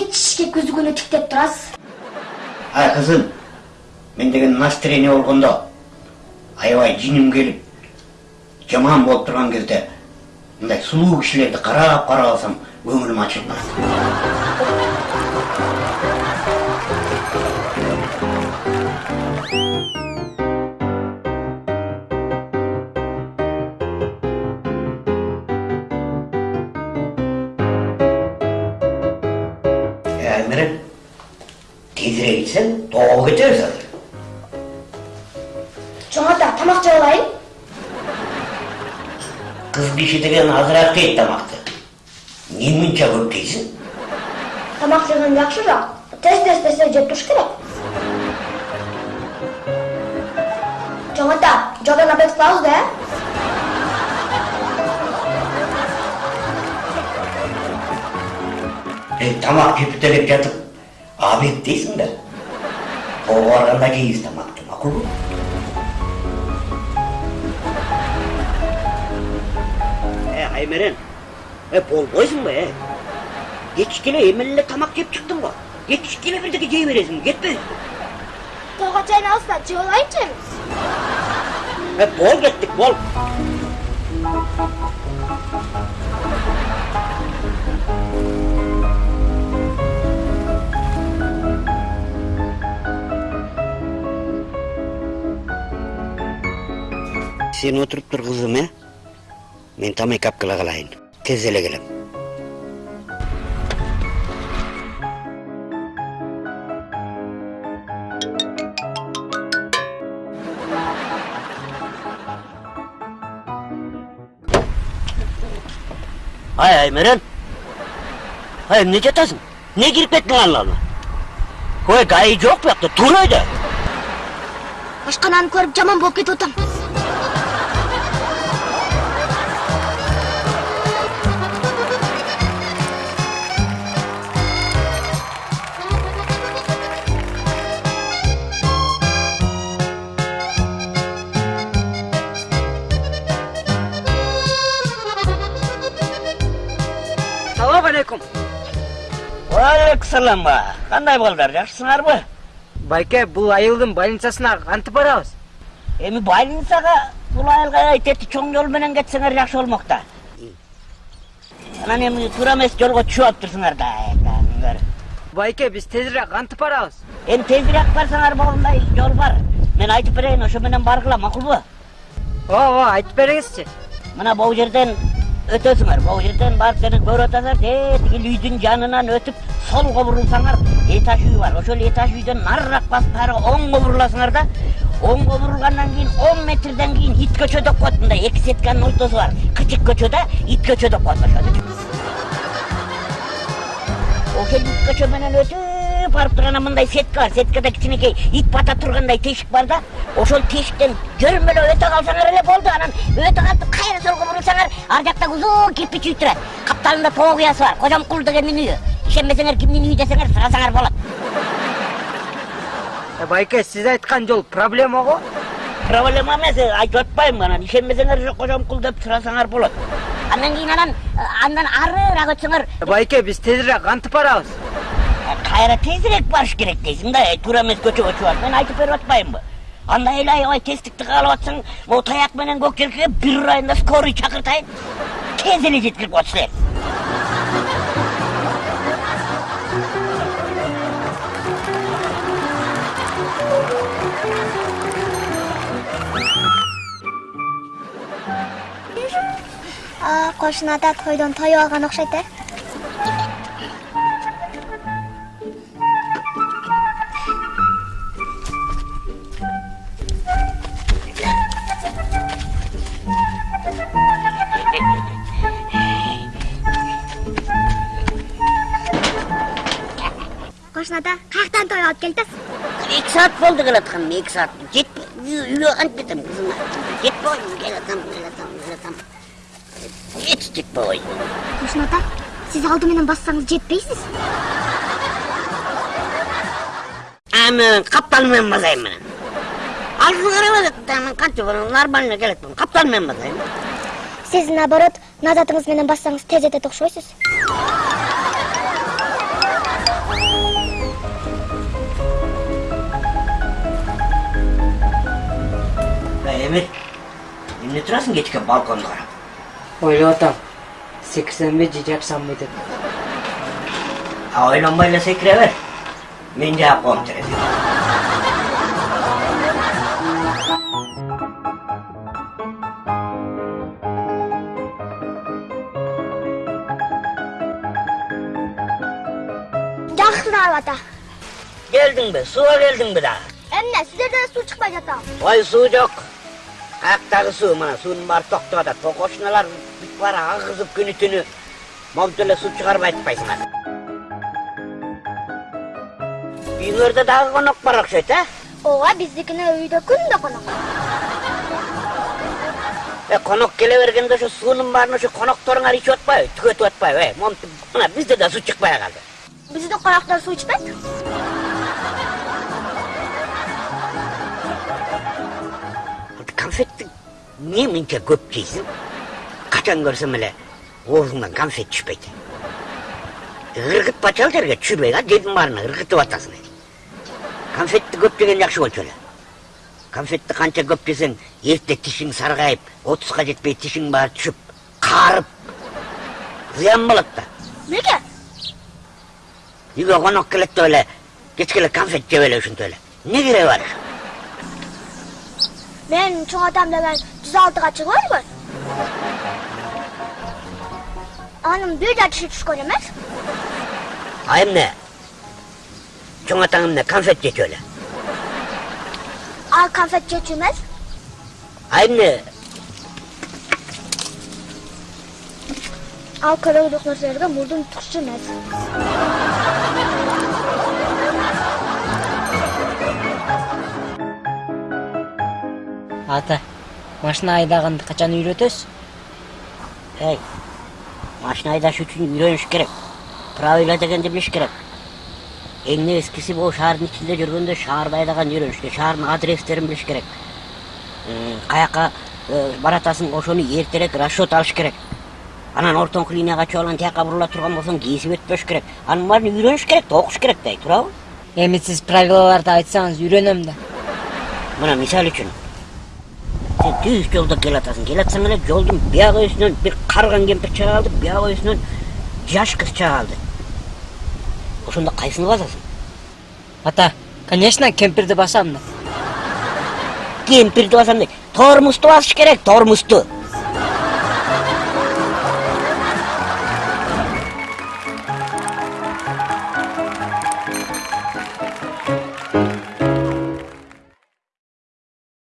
чек үзүгүнү тиктеп турасыз ай кызым мен деген настроение болгондо аябай жиним келип жаман болуп турган кезде мындай сулуу кишилерди карап карап алсам көңүлүм ачылып барат Е, аймерен тезирээк ичсең тоого кетебиз азыр чоң ата тамак жеп алайын кыз киши деген азыраак жейт тамакты эмне мынча көп жейсиң тамак жегөн жакшыраак тез тез тез тез жеп туруш керек чоң ата жолдон обед кылабыз да Жеп бүтелеп жатып обед дейсиң да тоого барганда жейбиз тамакты макулбу Е, Аймерен, е, болбойсуң ба, е? Кечке эле эмне эле тамак жеп чыктың го? Кечке эле бирдеке жей бересиң, кетпейсиң. тоого чайнабыз да жеп алайынчы Е, бол кеттик, бол. Сен отуруп тур кызым, э? Мен тамак алып кела калайын. Тез эле келем. Ай, Аймерен. Ай, эмне жатасың? Не кирип кеттиң алла Ой, гайы жок буякта, тур өйдө. ашкананы көрүп жаман болуп кетип атам Алейкум ба. Кандай балдар, жакшысыңарбы? байке бул айылдын больницасына кантип барабыз Эми больницага бул айылга айтети чоң жол менен кетсеңер жакшы болмок да. Анан эми туура эмес жолго түшүп алыптырсыңар да. байке биз тезирээк кантип барабыз Эми тезирээк барсаңар болгондой жол бар. Мен айтып берейин, ошо менен баргыла, макулбу? ооба айтып бериңизчи Мына бул жерден өтөсүңөр. Бул жерден барып сени көрүп атасыңар, тиги үйдүн жанынан өтүп солго бурулсаңар, этаж үй бар. Ошол этаж үйдөн нарыраак басып ары оңго буруласыңар да. Оңго бурулгандан кийин 10 метрден кийин ит көчө деп коет. Мындай эки сетканын ортосу бар. Кычык көчө да, ит көчө деп коет. Ошол ит көчө менен өтүп барып турганда мындай сетка бар. Сеткада кичинекей ит бата тургандай тешик бар да. Ошол тешиктен жөрмөлөп өтө калсаңар эле болду. Анан өтө калып кайра солго бурулсаңар, ар жакта узун кирпич үй турат. Капталында тоо куясы бар. Кожомкул дегендин үйү. Ишенбесеңер кимдин үйү десеңер сурасаңар болот. Э, байке сиз айткан жол проблема го Проблема эмес, айтып атпайм анан. Ишенбесеңер ошо кожомкул деп сурасаңар болот. Андан кийин анан андан арыраак өтсөңөр Э, байке биз тезирээк кантип барабыз кайра тезирээк барыш керек дейсиң да туура эмес көчөгө чыгып мен айтып берип атпаймынбы андай эле аябай тездикти каалап атсаң могу таяк менен көк желкеге бир ырайында скорый чакыртайын тез эле жеткирип коет силер кошуна ата тойдон тоюп алган окшойт э кошуна ата каяктан тоюп алып келип атасыз эки саат болду келатканым эки саат. Жетпей үйгө кантип кетем кызым жетпей келатам келатам келатам. Эч жетпей. Койду кошуна ата сиз алды менен бассаңыз жетпейсиз а мен каптал менен басайын менен алдыны карабай мен кантип нормально келатмын каптал менен басайын сиз наоборот назатыңыз менен бассаңыз тез жетет окшойсуз эмир эмне турасың кечке балконду карап ойлоп атам секирсемби же жапсамбы деп а ойлонбой эле секире бер мен жаап коем терезени ата. келдиңби сууга келдиңби дагы Эмне, сіздерден су шықпай жатам. ой суу жок суу мына суунун баары токтоп атат кокошуналар бүт баары агызып күнү түнү монтип эле суу чыгарбай атпайсыңар үйүңөрдө дагы конок бар окшойт э Ооба, биздикине үйдө күндө конок. э конок келе бергенде ошо суунун баарын ошо конокторуңар ичип атпайбы түгөтүп атпайбы э монтип мына бизде да суу чыкпай калды Биздин коноктор су ичпейт. Конфетти эмне мынча көп жейсиң качан көрсөм эле оозуңдан конфет түшпөйт ыргытпачы ал жерге түшүрбөй а жердин баарына ыргытып атасың конфетти көп жеген жакшы болчу эле конфетти канча көп жесең эрте тишиң саргайып отузга жетпей тишиң баары түшүп каарып зыян болот да Неге? үйгө конок келет деп эле кечке эле конфет жеп эле ушинтип эле эмне кереги бар Мен чоң атам деген 106-га чыгып ғой. Анын бир да тиши түшкөн эмес. а эмне чоң атаң эмне конфет жечү эле Ал конфет жечү эмес. а эмне Ал керектүү нерселерге мурдун түкчү эмес. Ата машина айдаганды качан үйрөтөсүз эй машина айдаш үчүн үйрөнүш керек правила дегенди билиш керек. Эң небескиси бул шаардын ичинде жүргөндө шаарды айдаганды үйрөнүш керек шаардын адрестерин билиш керек э, баратасың ошону эртерээк расчет алыш керек. Анан ортоңку линияга анан тияка бурула турган болсоң кесип өтпөш керек. Анын баарын үйрөнүш керек да окуш керек да туурабы эми сиз правилаларды айтсаңыз үйрөнөм да. Мына мисалы үчүн сен түз жолдо келатасың келатсаң эле жолдун бияк өйүсүнөн бир карыган кемпир чыга калды бияк өйүсүнөн жаш кыз чыга калды ошондо кайсыны басасың ата конечно кемпирди басам да кемпирди басам дейт басыш керек тормузду